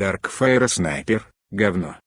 Darkfire Sniper, говно.